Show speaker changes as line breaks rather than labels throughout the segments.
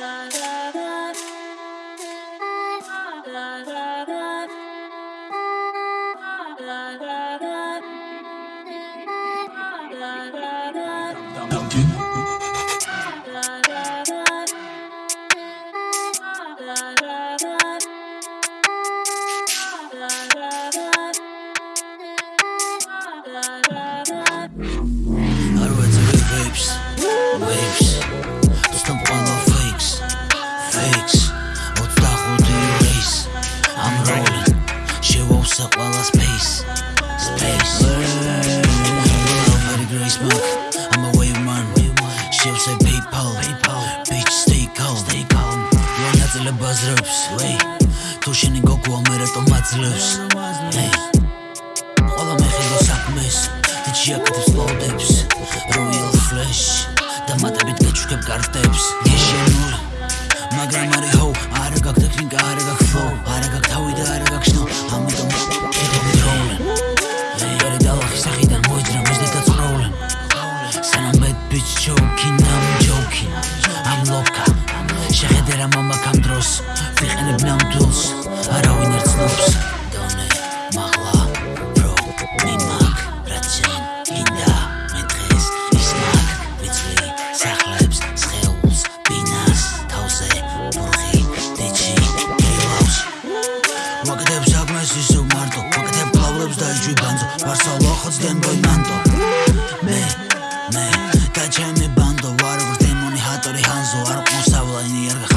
Đạo chính ბაზრებს ვეი თუ შენი გოგო ამერატო მაძლევს ეი ყველა მეხილო საქმეს ჯიაკეთებს ლოდებს როიალ ფლეშ და მათებით გაჩუქებ კარტებს. გეშენული მაგრამ არი ჰო არა გაკ ტექნიკა არა გაკ ფლო არა გაკ თავი და არა გაკ შნო. ამიტომ klub s'daj gjy benzo Shpar sa lohët s'den boj mento Me, me, ka qemi bando Varë vërtej mu një hatër i hanzo Arë për mu sa vëllaj një jerga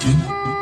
真。